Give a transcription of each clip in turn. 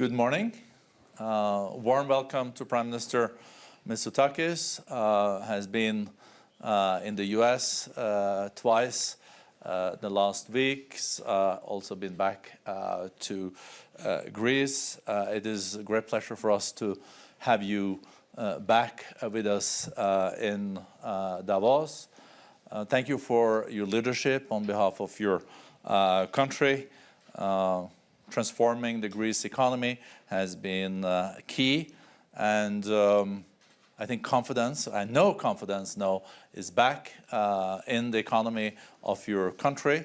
Good morning. Uh, warm welcome to Prime Minister Mitsotakis. Uh, has been uh, in the U.S. Uh, twice uh, the last weeks. Uh, also been back to Greece. it is a great pleasure for us to have you back with us in Davos. thank you for your leadership on behalf of your country transforming the Greece economy has been uh, key. And um, I think confidence, I know confidence now is back uh, in the economy of your country.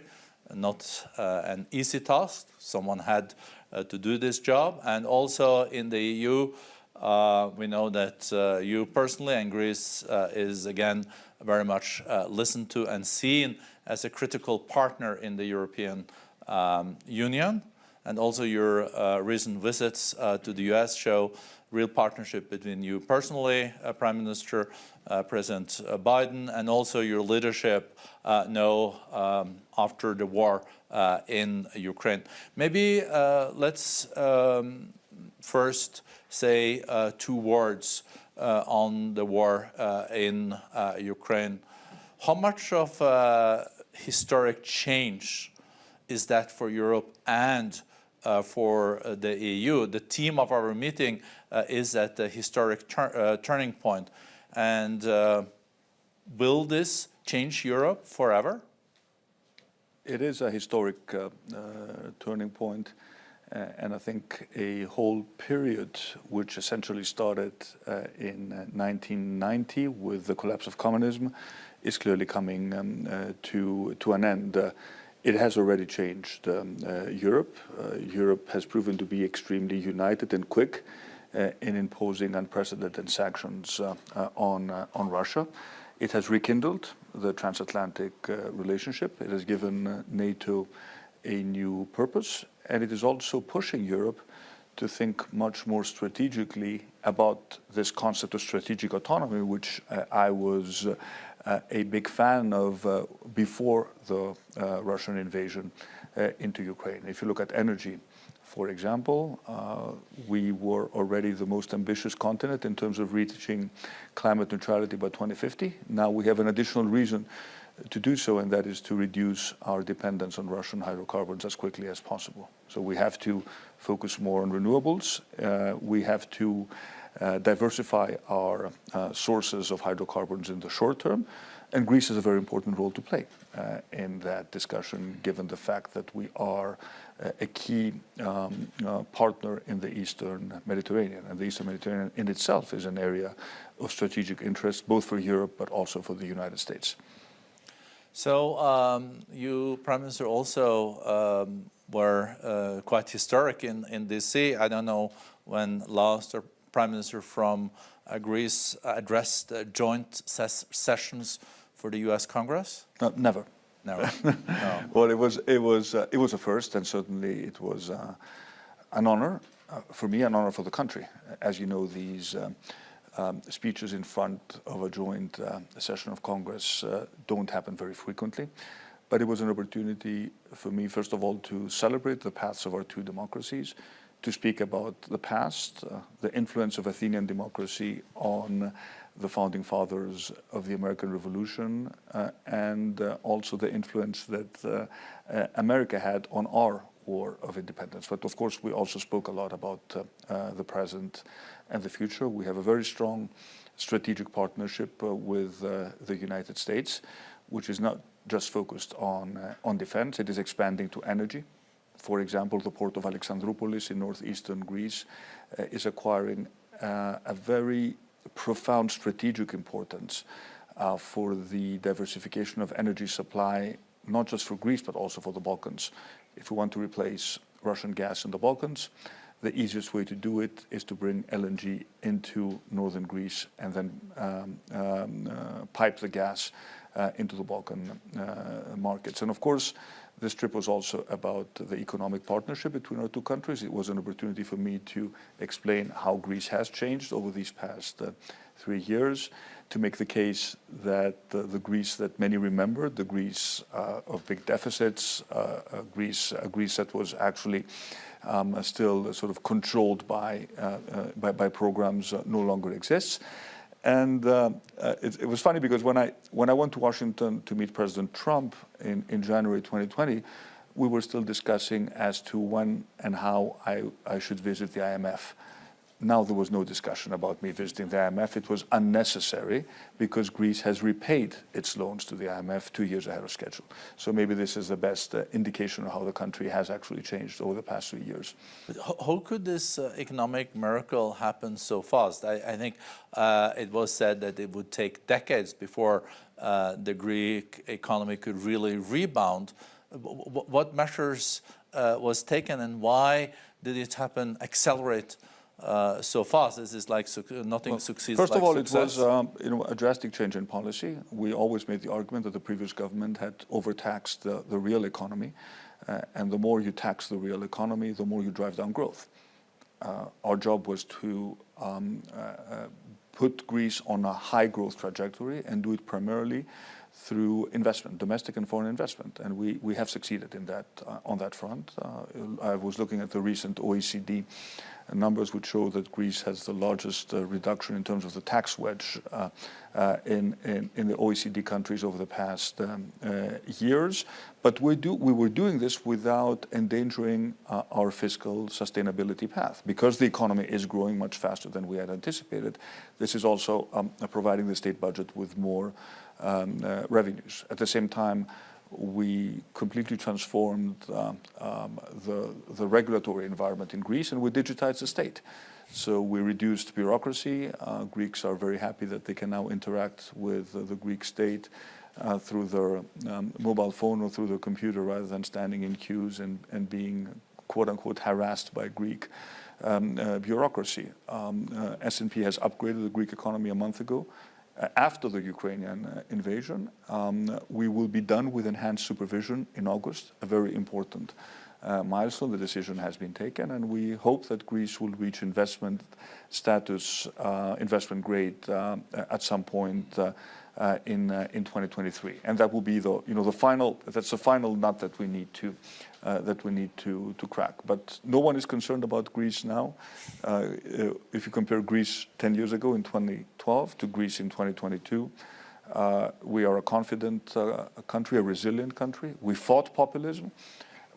Not uh, an easy task. Someone had uh, to do this job. And also in the EU, uh, we know that uh, you personally and Greece is again very much listened to and seen as a critical partner in the European um, Union and also your uh, recent visits uh, to the US show real partnership between you personally, uh, Prime Minister, uh, President uh, Biden, and also your leadership uh, now um, after the war in Ukraine. Maybe let's um, first say two words on the war in Ukraine. How much of historic change is that for Europe and for uh, the EU. The theme of our meeting uh, is at the historic tur turning point. And will this change Europe forever? It is a historic turning point. Uh, and I think a whole period which essentially started uh, in uh, 1990 with the collapse of communism is clearly coming um, to, to an end. It has already changed um, uh, Europe. Uh, Europe has proven to be extremely united and quick uh, in imposing unprecedented sanctions uh, uh, on, uh, on Russia. It has rekindled the transatlantic relationship. It has given NATO a new purpose, and it is also pushing Europe to think much more strategically about this concept of strategic autonomy, which I was uh, a big fan of uh, before the uh, Russian invasion into Ukraine. If you look at energy, for example, uh, we were already the most ambitious continent in terms of reaching climate neutrality by 2050. Now we have an additional reason to do so, and that is to reduce our dependence on Russian hydrocarbons as quickly as possible. So we have to focus more on renewables. Uh, we have to uh, diversify our uh, sources of hydrocarbons in the short term. And Greece has a very important role to play uh, in that discussion, given the fact that we are uh, a key um, uh, partner in the Eastern Mediterranean. And the Eastern Mediterranean in itself is an area of strategic interest, both for Europe, but also for the United States. So um, you, Prime Minister, also um, were uh, quite historic in, in DC. I don't know when last or Prime Minister from uh, Greece addressed uh, joint ses sessions for the U.S. Congress? No, never. Never. no. Well, it was it was uh, it was a first, and certainly it was uh, an honor uh, for me, an honor for the country. As you know, these. Um, um, speeches in front of a joint uh, session of Congress don't happen very frequently. But it was an opportunity for me, first of all, to celebrate the paths of our two democracies, to speak about the past, uh, the influence of Athenian democracy on the founding fathers of the American Revolution, uh, and uh, also the influence that uh, uh, America had on our war of independence. But of course, we also spoke a lot about uh, the present and the future. We have a very strong strategic partnership with the United States, which is not just focused on, on defense, it is expanding to energy, for example, the port of Alexandroupolis in northeastern Greece uh, is acquiring uh, a very profound strategic importance uh, for the diversification of energy supply, not just for Greece, but also for the Balkans. If we want to replace Russian gas in the Balkans, the easiest way to do it is to bring LNG into northern Greece and then um, um, uh, pipe the gas uh, into the Balkan uh, markets. And of course, this trip was also about the economic partnership between our two countries. It was an opportunity for me to explain how Greece has changed over these past uh, three years to make the case that uh, the Greece that many remember, the Greece uh, of big deficits, uh, Greece, Greece that was actually um, still sort of controlled by, uh, uh, by, by, programs no longer exists. And uh, uh, it, it, was funny because when I, when I went to Washington to meet President Trump in, in January 2020, we were still discussing as to when and how I, I should visit the IMF. Now there was no discussion about me visiting the IMF. It was unnecessary because Greece has repaid its loans to the IMF two years ahead of schedule. So maybe this is the best uh, indication of how the country has actually changed over the past three years. How could this uh, economic miracle happen so fast? I, I think uh, it was said that it would take decades before uh, the Greek economy could really rebound. What measures uh, was taken and why did it happen, accelerate uh, so fast. This is like nothing well, succeeds. First like of all, success. it was um, you know a drastic change in policy. We always made the argument that the previous government had overtaxed the, the real economy, uh, and the more you tax the real economy, the more you drive down growth. Uh, our job was to um, uh, uh, put Greece on a high growth trajectory and do it primarily through investment, domestic and foreign investment, and we, we have succeeded in that uh, on that front. Uh, I was looking at the recent OECD numbers would show that Greece has the largest uh, reduction in terms of the tax wedge uh, uh, in, in, in, the OECD countries over the past um, uh, years. But we, do, we were doing this without endangering uh, our fiscal sustainability path. Because the economy is growing much faster than we had anticipated, this is also um, providing the state budget with more um, uh, revenues. At the same time, we completely transformed uh, um, the, the regulatory environment in Greece and we digitized the state. So we reduced bureaucracy. Uh, Greeks are very happy that they can now interact with uh, the Greek state uh, through their um, mobile phone or through their computer rather than standing in queues and, and being quote unquote harassed by Greek um, uh, bureaucracy. Um, uh, S&P has upgraded the Greek economy a month ago. Uh, after the Ukrainian uh, invasion. Um, we will be done with enhanced supervision in August, a very important uh, milestone. The decision has been taken, and we hope that Greece will reach investment status, uh, investment grade, uh, at some point uh, in in 2023. And that will be the you know the final. That's the final nut that we need to uh, that we need to, to crack. But no one is concerned about Greece now. Uh, uh if you compare Greece 10 years ago in 2012 to Greece in 2022, uh, we are a confident uh, country, a resilient country. We fought populism.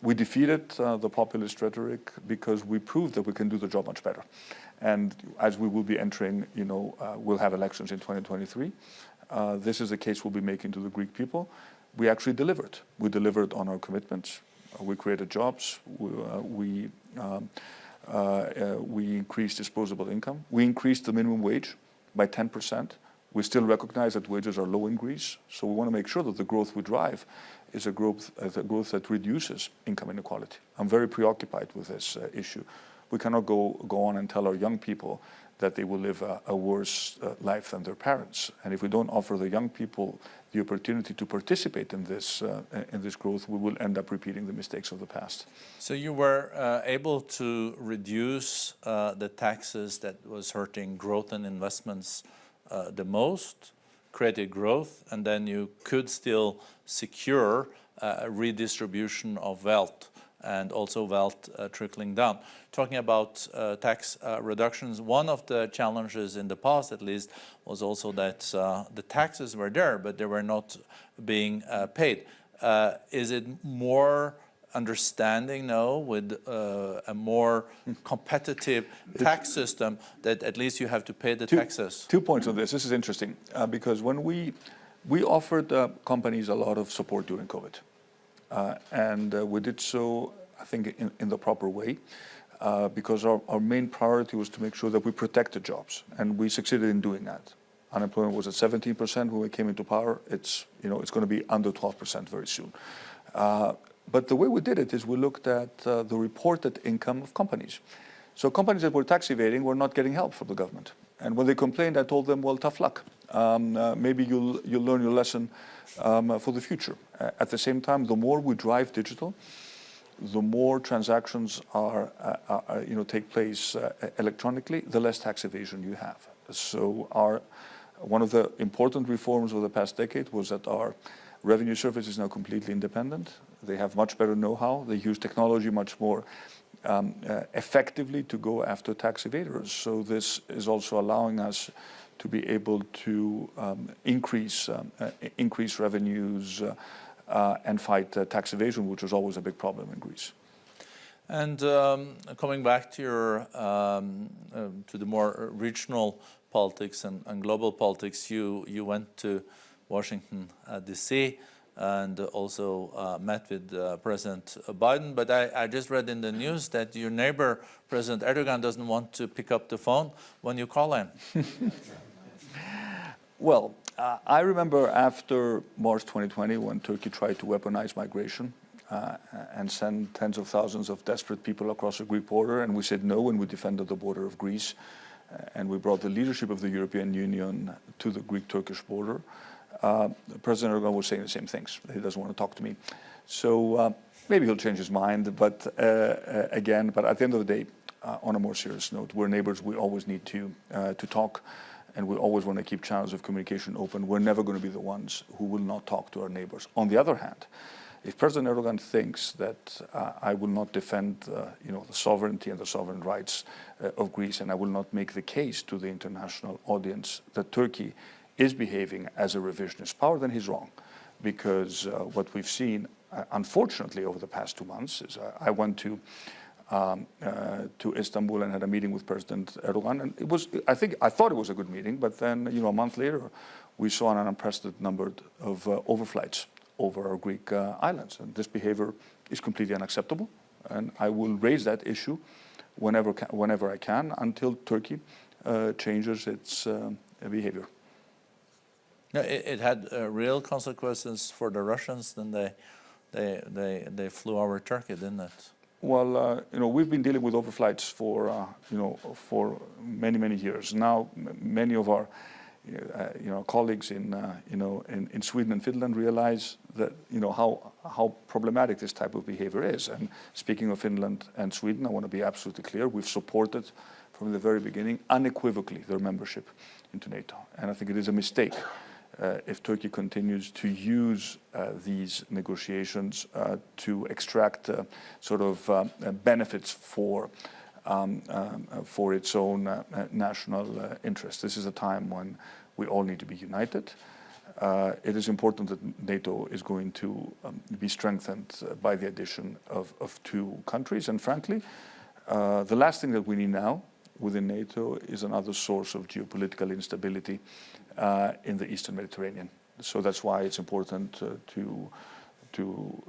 We defeated the populist rhetoric because we proved that we can do the job much better. And as we will be entering, you know, we'll have elections in 2023. This is the case we'll be making to the Greek people we actually delivered. We delivered on our commitments. Uh, we created jobs. We, uh, we, um, uh, we increased disposable income. We increased the minimum wage by 10%. We still recognize that wages are low in Greece, so we want to make sure that the growth we drive is a growth, uh, a growth that reduces income inequality. I'm very preoccupied with this uh, issue. We cannot go, go on and tell our young people that they will live a, a worse uh, life than their parents. And if we don't offer the young people the opportunity to participate in this uh, in this growth, we will end up repeating the mistakes of the past. So you were uh, able to reduce uh, the taxes that was hurting growth and investments uh, the most, created growth, and then you could still secure uh, a redistribution of wealth and also wealth uh, trickling down. Talking about uh, tax uh, reductions, one of the challenges in the past at least was also that uh, the taxes were there, but they were not being uh, paid. Uh, is it more understanding now with a more competitive tax system that at least you have to pay the two, taxes? Two points on this. This is interesting because when we we offered companies a lot of support during COVID. Uh, and uh, we did so, I think, in, in the proper way. Uh, because our, our main priority was to make sure that we protected jobs, and we succeeded in doing that. Unemployment was at 17% when we came into power. It's, you know, it's going to be under 12% very soon. Uh, but the way we did it is we looked at uh, the reported income of companies. So companies that were tax evading were not getting help from the government. And when they complained, I told them, well, tough luck. Um, uh, maybe you'll, you'll learn your lesson um, for the future. Uh, at the same time, the more we drive digital, the more transactions are, uh, are you know, take place uh, electronically, the less tax evasion you have. So our one of the important reforms of the past decade was that our revenue service is now completely independent. They have much better know-how. They use technology much more um, uh, effectively to go after tax evaders. So this is also allowing us to be able to um, increase um, uh, increase revenues uh, uh and fight uh, tax evasion, which was always a big problem in Greece. And um, coming back to your um, uh, to the more regional politics and, and, global politics, you you went to Washington D.C and also uh, met with uh, President Biden. But I, I, just read in the news that your neighbor, President Erdogan, doesn't want to pick up the phone when you call him. well, uh, I remember after March 2020 when Turkey tried to weaponize migration uh, and send tens of thousands of desperate people across the Greek border, and we said no and we defended the border of Greece. Uh, and we brought the leadership of the European Union to the Greek-Turkish border. Uh, President Erdogan was saying the same things. He doesn't want to talk to me. So uh, maybe he'll change his mind, but uh, again, but at the end of the day, on a more serious note, we're neighbors, we always need to, to talk, and we always want to keep channels of communication open. We're never going to be the ones who will not talk to our neighbors. On the other hand, if President Erdogan thinks that I will not defend, you know, the sovereignty and the sovereign rights of Greece, and I will not make the case to the international audience that Turkey is behaving as a revisionist power, then he's wrong. Because uh, what we've seen, uh, unfortunately, over the past two months is uh, I went to um, uh, to Istanbul and had a meeting with President Erdogan, and it was I think I thought it was a good meeting, but then you know a month later, we saw an unprecedented number of uh, overflights over our Greek uh, islands, and this behavior is completely unacceptable. And I will raise that issue whenever whenever I can until Turkey changes its behavior. No, it, it had uh, real consequences for the Russians. Then they, they, they, they flew over Turkey, didn't it? Well, uh, you know, we've been dealing with overflights for, uh, you know, for many, many years. Now, many of our, uh, you know, colleagues in, uh, you know, in, in, Sweden and Finland realize that, you know, how, how problematic this type of behavior is. And speaking of Finland and Sweden, I want to be absolutely clear, we've supported from the very beginning, unequivocally, their membership into NATO. And I think it is a mistake if Turkey continues to use uh, these negotiations uh, to extract sort of benefits for um, for its own national interests. This is a time when we all need to be united. Uh, it is important that NATO is going to um, be strengthened uh, by the addition of, of two countries. And frankly, uh, the last thing that we need now within NATO is another source of geopolitical instability uh, in the Eastern Mediterranean. So that's why it's important uh, to to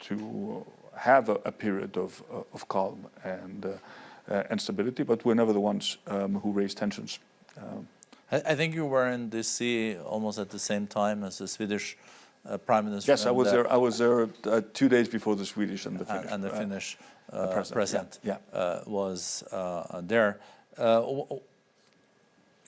to have a, a period of of calm and uh, and stability. But we're never the ones um, who raise tensions. Um, I, I, think you were in D.C. almost at the same time as the Swedish uh, Prime Minister. Yes, I was there. I was there uh, two days before the Swedish and the Finnish. And, and the uh, Finnish president, president yeah, yeah. was there.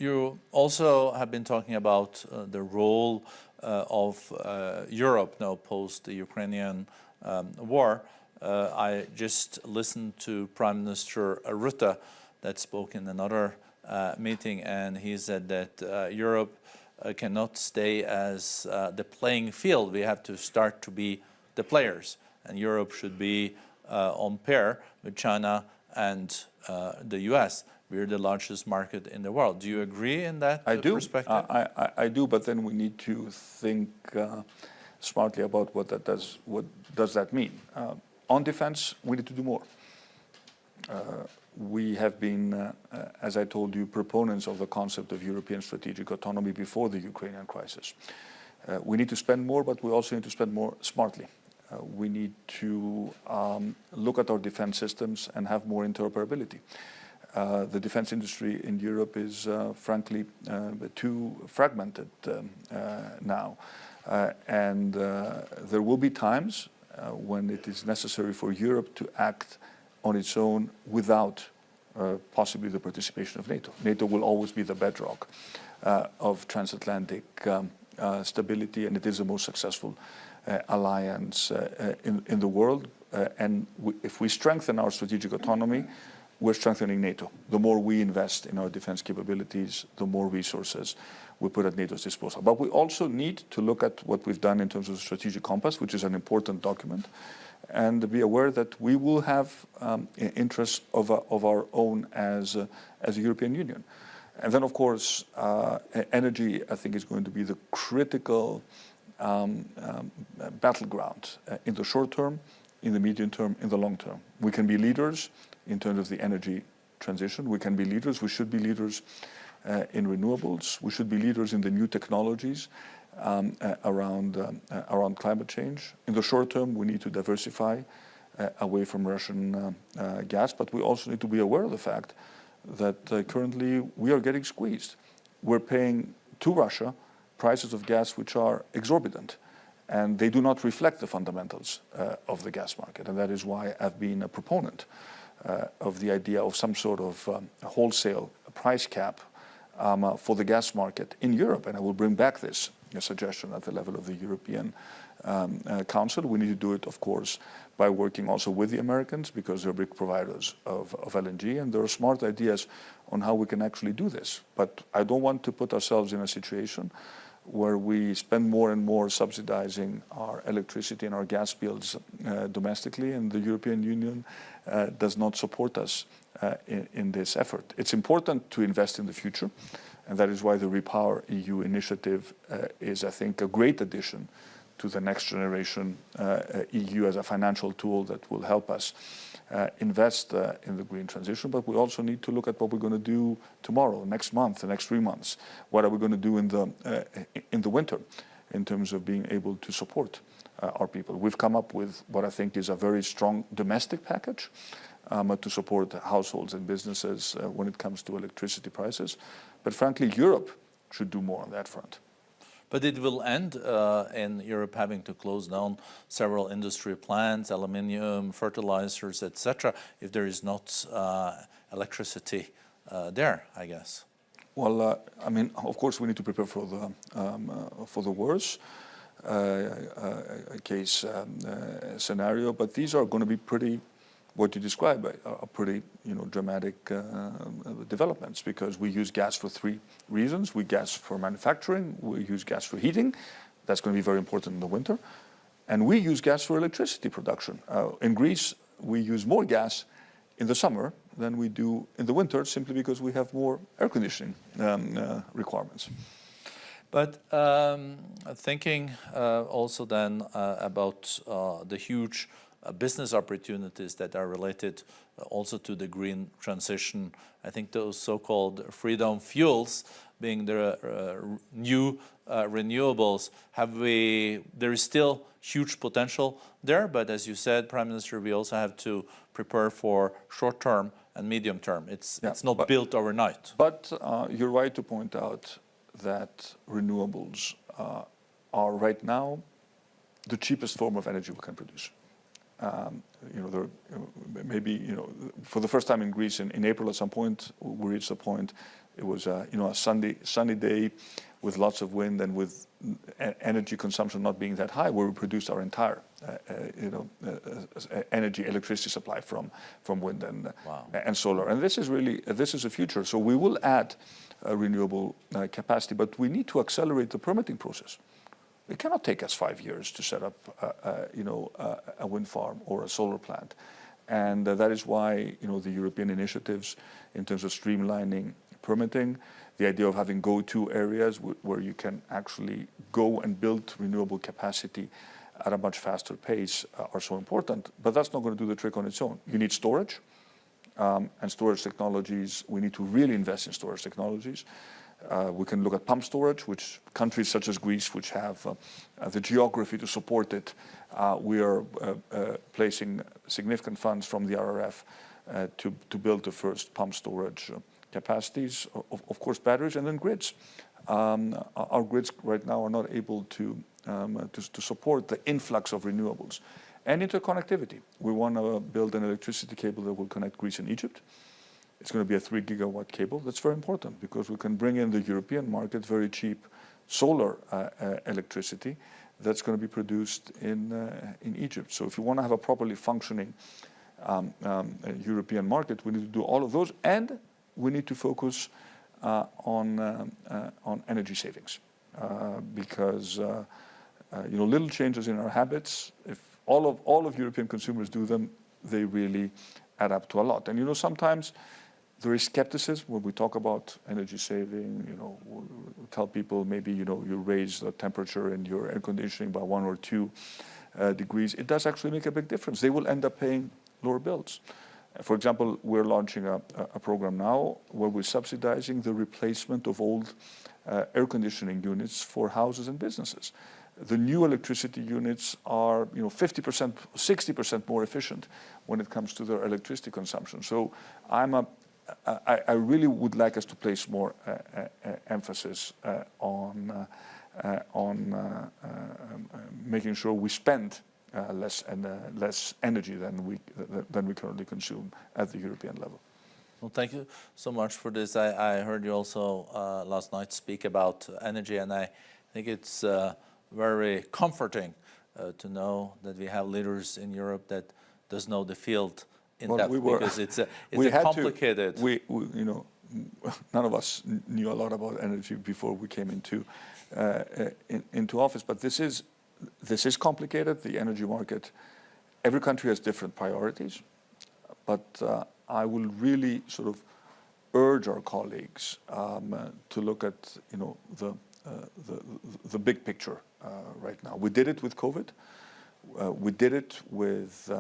You also have been talking about uh, the role uh, of uh, Europe now post the Ukrainian um, war. Uh, I just listened to Prime Minister Rutte that spoke in another uh, meeting and he said that uh, Europe cannot stay as the playing field. We have to start to be the players and Europe should be on pair with China and the US we're the largest market in the world. Do you agree in that I do. perspective? I, I, I, do, but then we need to think uh, smartly about what that does. What does that mean? Uh, on defense, we need to do more. Uh, we have been, uh, uh, as I told you, proponents of the concept of European strategic autonomy before the Ukrainian crisis. Uh, we need to spend more, but we also need to spend more smartly. we need to um, look at our defense systems and have more interoperability. Uh, the defense industry in Europe is uh, frankly uh, too fragmented um, uh, now. Uh, and there will be times when it is necessary for Europe to act on its own without possibly the participation of NATO. NATO will always be the bedrock of transatlantic um, stability and it is the most successful alliance in, in the world. and if we strengthen our strategic autonomy, we're strengthening NATO. The more we invest in our defense capabilities, the more resources we put at NATO's disposal. But we also need to look at what we've done in terms of the strategic compass, which is an important document, and be aware that we will have um, interests of, of our own as, uh, as a European Union. And then, of course, uh, energy, I think, is going to be the critical um, um, battleground uh, in the short term, in the medium term, in the long term. We can be leaders in terms of the energy transition. We can be leaders. We should be leaders uh, in renewables. We should be leaders in the new technologies um, uh, around, um, uh, around climate change. In the short term, we need to diversify uh, away from Russian uh, uh, gas, but we also need to be aware of the fact that currently we are getting squeezed. We're paying to Russia prices of gas which are exorbitant and they do not reflect the fundamentals of the gas market. And that is why I've been a proponent of the idea of some sort of um, wholesale price cap um, uh, for the gas market in Europe. And I will bring back this suggestion at the level of the European um, uh, Council. We need to do it, of course, by working also with the Americans because they're big providers of, of LNG and there are smart ideas on how we can actually do this. But I don't want to put ourselves in a situation where we spend more and more subsidizing our electricity and our gas bills uh, domestically and the European Union uh, does not support us uh, in, in, this effort. It's important to invest in the future and that is why the Repower EU initiative uh, is, I think, a great addition to the next generation uh, uh, EU as a financial tool that will help us uh, invest uh, in the green transition, but we also need to look at what we're going to do tomorrow, next month, the next three months. What are we going to do in the, uh, in the winter in terms of being able to support our people? We've come up with what I think is a very strong domestic package um, to support households and businesses when it comes to electricity prices. But frankly, Europe should do more on that front. But it will end uh, in Europe having to close down several industry plants, aluminium, fertilizers, etc., if there is not uh, electricity uh, there, I guess. Well, uh, I mean, of course, we need to prepare for the um, uh, for the worst uh, case um, scenario, but these are going to be pretty what you describe are pretty you know, dramatic uh, developments because we use gas for three reasons. We gas for manufacturing, we use gas for heating, that's going to be very important in the winter, and we use gas for electricity production. Uh, in Greece, we use more gas in the summer than we do in the winter simply because we have more air conditioning um, uh, requirements. But um, thinking uh, also then uh, about uh, the huge uh, business opportunities that are related uh, also to the green transition. I think those so-called freedom fuels being the uh, new uh, renewables, have we, there is still huge potential there, but as you said, Prime Minister, we also have to prepare for short term and medium term. It's, yeah, it's not but, built overnight. But uh, you're right to point out that renewables uh, are right now the cheapest form of energy we can produce. Um, you know, there, maybe, you know, for the first time in Greece in, in April at some point, we reached a point, it was, uh, you know, a sunny, sunny day with lots of wind and with energy consumption not being that high, where we produced our entire, uh, uh, you know, uh, uh, energy, electricity supply from, from wind and, wow. and solar. And this is really, this is the future. So we will add renewable capacity, but we need to accelerate the permitting process. It cannot take us five years to set up, uh, you know, a wind farm or a solar plant. And uh, that is why, you know, the European initiatives in terms of streamlining permitting, the idea of having go-to areas where you can actually go and build renewable capacity at a much faster pace uh, are so important. But that's not going to do the trick on its own. You need storage. Um, and storage technologies, we need to really invest in storage technologies. Uh, we can look at pump storage, which countries such as Greece, which have uh, uh the geography to support it, uh, we are uh, uh, placing significant funds from the RRF to, to build the first pump storage capacities, of, of, course batteries, and then grids. Um, our grids right now are not able to, um, to, to support the influx of renewables. And interconnectivity. We want to build an electricity cable that will connect Greece and Egypt. It's going to be a three gigawatt cable. That's very important because we can bring in the European market very cheap solar uh, uh, electricity that's going to be produced in, uh, in Egypt. So if you want to have a properly functioning um, um, European market. We need to do all of those, and we need to focus uh, on uh, on energy savings because you know little changes in our habits. If all of all of European consumers do them, they really add up to a lot. And you know sometimes there is skepticism when we talk about energy saving. You know, tell people maybe you know you raise the temperature in your air conditioning by one or two uh, degrees. It does actually make a big difference. They will end up paying lower bills. For example, we're launching a, a program now where we're subsidizing the replacement of old uh, air conditioning units for houses and businesses. The new electricity units are, you know, 50%, 60% more efficient when it comes to their electricity consumption. So I'm a, I, I really would like us to place more uh, uh, emphasis uh, on, on um, making sure we spend less and less energy than we than we currently consume at the European level. Well, thank you so much for this. I, I heard you also uh, last night speak about energy, and I think it's uh, very comforting uh, to know that we have leaders in Europe that does know the field in well, depth we were, because it's a, it's a complicated. To, we, we, you know, none of us knew a lot about energy before we came into uh, in, into office, but this is this is complicated, the energy market. Every country has different priorities, but uh, I will really sort of urge our colleagues um, uh, to look at, you know, the, uh, the, the, big picture uh, right now. We did it with COVID. Uh, we did it with,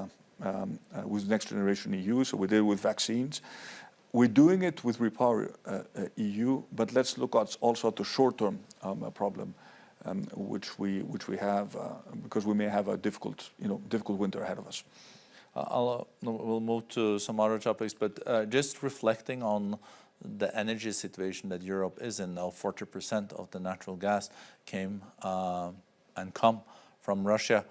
uh, um, with Next Generation EU, so we did it with vaccines. We're doing it with Repower EU, but let's look at also at the short-term um, problem um, which we which we have uh, because we may have a difficult you know difficult winter ahead of us. Uh, I'll, we'll move to some other topics, but uh, just reflecting on the energy situation that Europe is in now, 40% of the natural gas came uh, and come from Russia.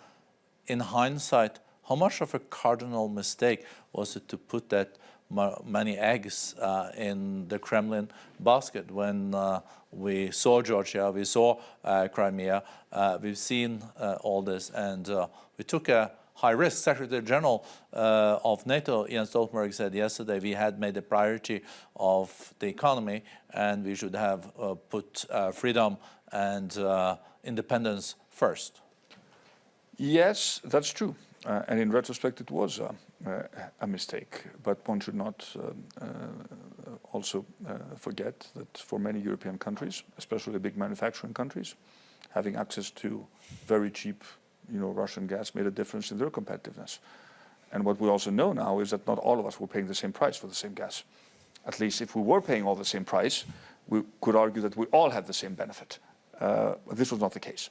In hindsight, how much of a cardinal mistake was it to put that many eggs uh, in the Kremlin basket when uh, we saw Georgia, we saw uh, Crimea, uh, we've seen uh, all this, and uh, we took a high risk. Secretary General of NATO, Jens Stoltenberg, said yesterday we had made a priority of the economy and we should have put freedom and independence first. Yes, that's true. Uh, and in retrospect, it was uh, uh, a mistake. But one should not uh, also forget that for many European countries, especially big manufacturing countries, having access to very cheap, you know, Russian gas made a difference in their competitiveness. And what we also know now is that not all of us were paying the same price for the same gas. At least if we were paying all the same price, we could argue that we all had the same benefit. Uh, this was not the case.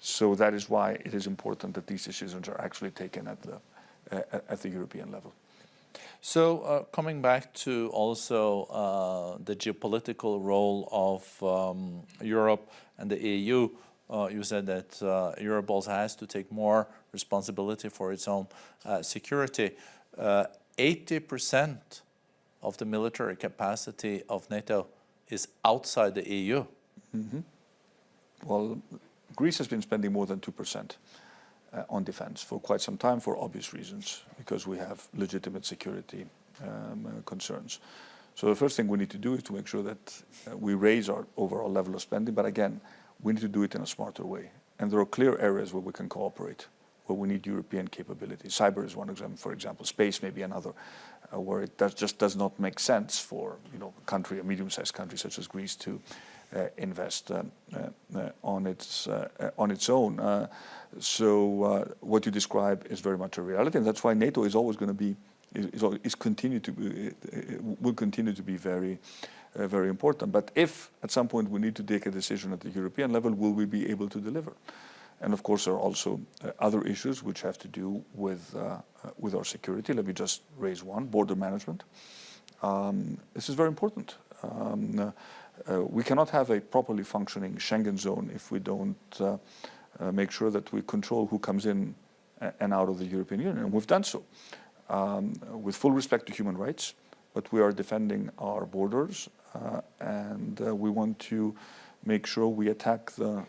So that is why it is important that these decisions are actually taken at the, uh, at the European level. So uh, coming back to also uh, the geopolitical role of um, Europe and the EU, uh, you said that uh, Europe also has to take more responsibility for its own uh, security. 80% of the military capacity of NATO is outside the EU. Mm -hmm. Well, Greece has been spending more than 2% uh, on defense for quite some time for obvious reasons, because we have legitimate security um, uh, concerns. So the first thing we need to do is to make sure that uh, we raise our overall level of spending, but again, we need to do it in a smarter way. And there are clear areas where we can cooperate, where we need European capability. Cyber is one example, for example. Space may be another, uh, where it does, just does not make sense for you know, a country, a medium-sized country such as Greece to invest um, uh, on its uh, on its own. so what you describe is very much a reality, and that's why NATO is always going to be is, is continue to be, will continue to be very uh, very important. But if at some point we need to take a decision at the European level, will we be able to deliver? And of course, there are also uh, other issues which have to do with uh, with our security. Let me just raise one: border management. Um, this is very important. Um, uh, we cannot have a properly functioning Schengen zone if we don't uh, uh, make sure that we control who comes in and out of the European Union. And we've done so um, with full respect to human rights, but we are defending our borders uh, and uh, we want to make sure we attack the, uh,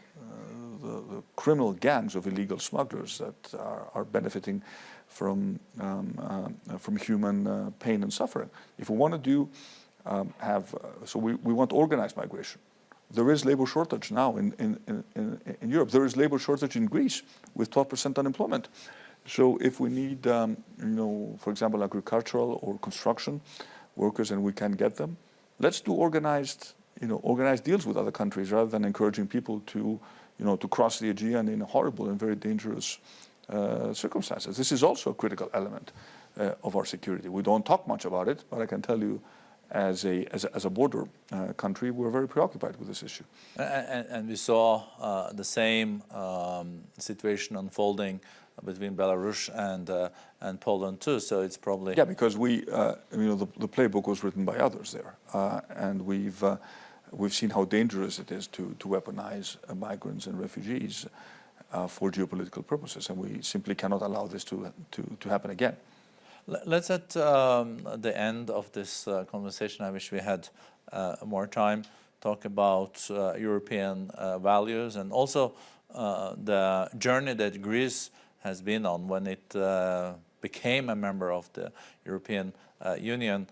the, the criminal gangs of illegal smugglers that are, are benefiting from, um, from human pain and suffering. If we want to do, um, have, uh, so we, we want organized migration. There is labor shortage now in, in, in, in Europe. There is labor shortage in Greece with 12% unemployment. So if we need, um, you know, for example, agricultural or construction workers and we can get them, let's do organized, you know, organized deals with other countries rather than encouraging people to, you know, to cross the Aegean in horrible and very dangerous uh, circumstances. This is also a critical element uh, of our security. We don't talk much about it, but I can tell you as a, as a, as a border uh, country, we're very preoccupied with this issue. And, and we saw uh, the same um, situation unfolding between Belarus and uh, and Poland too. So it's probably yeah, because we uh, you know the, the, playbook was written by others there, uh, and we've uh, we've seen how dangerous it is to to weaponize migrants and refugees for geopolitical purposes, and we simply cannot allow this to to to happen again. Let's at um, the end of this uh, conversation, I wish we had uh, more time, talk about uh, European uh, values and also uh, the journey that Greece has been on when it uh, became a member of the European Union.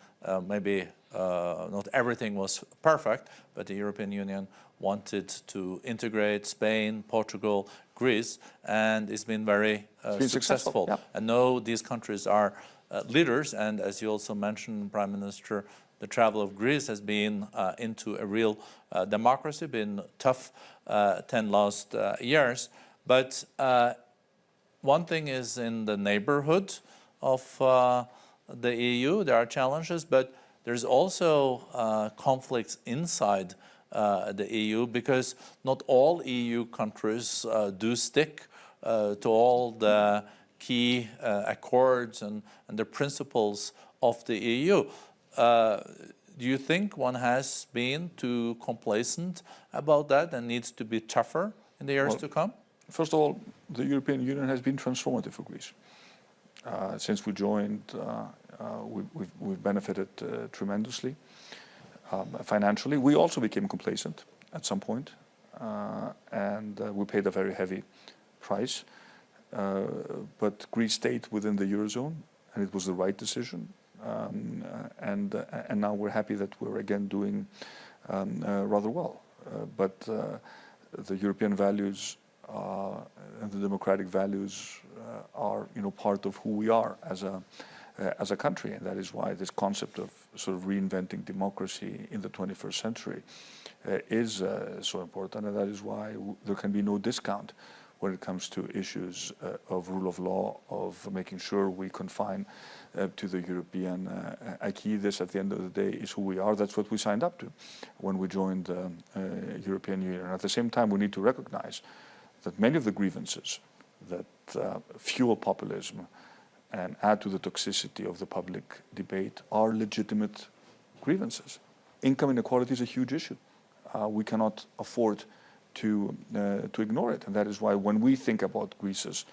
maybe not everything was perfect, but the European Union wanted to integrate Spain, Portugal, Greece, and it's been very successful. successful. Yeah. And now these countries are leaders, and as you also mentioned, Prime Minister, the travel of Greece has been uh, into a real uh, democracy, been tough uh, 10 last uh, years. But uh, one thing is in the neighborhood of the EU, there are challenges, but there's also conflicts inside the EU because not all EU countries do stick to all the key uh, accords and, and the principles of the EU. Uh, do you think one has been too complacent about that and needs to be tougher in the years well, to come? First of all, the European Union has been transformative for Greece. Uh, since we joined, uh, uh, we, have we've benefited uh, tremendously um, financially. We also became complacent at some point, and we paid a very heavy price. Uh, but Greece stayed within the Eurozone and it was the right decision. Um, uh, and, uh, and now we're happy that we're again doing um, rather well. but the European values and the democratic values are you know, part of who we are as a, as a country, and that is why this concept of sort of reinventing democracy in the 21st century uh, is uh, so important, and that is why there can be no discount when it comes to issues uh, of rule of law, of making sure we confine uh, to the European uh, acquis. This, at the end of the day, is who we are. That's what we signed up to when we joined the uh, European Union. And at the same time, we need to recognize that many of the grievances that uh, fuel populism and add to the toxicity of the public debate are legitimate grievances. Income inequality is a huge issue. Uh, we cannot afford to, uh, to ignore it. And that is why when we think about Greece's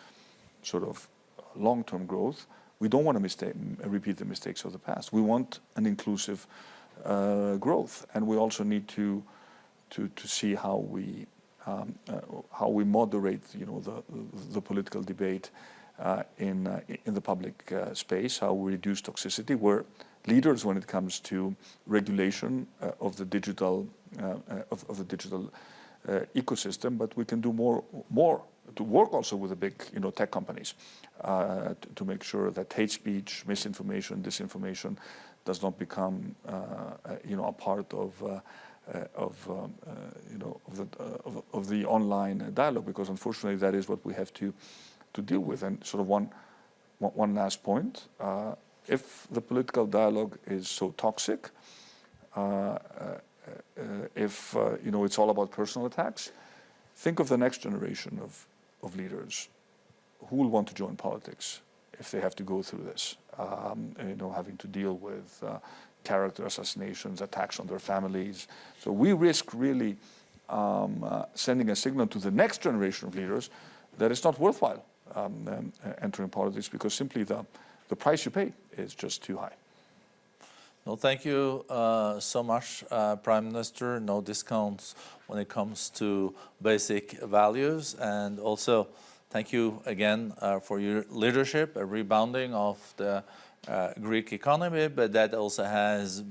sort of long-term growth, we don't want to mistake, repeat the mistakes of the past. We want an inclusive uh, growth, and we also need to to to see how we um, uh, how we moderate, you know, the the political debate uh, in uh, in the public uh, space, how we reduce toxicity. We're leaders when it comes to regulation uh, of the digital of, of the digital ecosystem, but we can do more, more to work also with the big you know, tech companies uh, to, to, make sure that hate speech, misinformation, disinformation does not become uh, you know, a part of uh, of um, uh, you know of the uh, of, of, the online dialogue because unfortunately that is what we have to to deal with. And sort of one one last point if the political dialogue is so toxic uh, if uh, you know it's all about personal attacks, think of the next generation of, of leaders who will want to join politics if they have to go through this, um, you know, having to deal with uh, character assassinations, attacks on their families. So we risk really um, uh, sending a signal to the next generation of leaders that it's not worthwhile um, um, entering politics because simply the, the price you pay is just too high. No, thank you uh, so much, uh, Prime Minister. No discounts when it comes to basic values. And also, thank you again uh, for your leadership, a rebounding of the uh, Greek economy, but that also has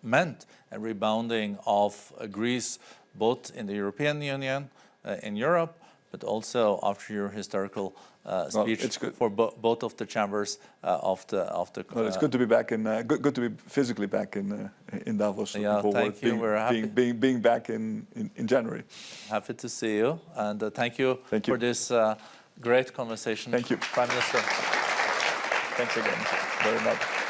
meant a rebounding of Greece, both in the European Union, uh, in Europe, but also after your historical uh, Well, speech it's good. for bo both of the chambers uh, of the of the. Well, it's uh, good to be back in, uh, good, good to be physically back in uh, in Davos. Yeah, forward, thank you. Being, We're happy. being, being, being back in, in, in January. Happy to see you, and uh, thank you Thank you. for this uh, great conversation. Thank you. Prime Minister. Thanks again very much.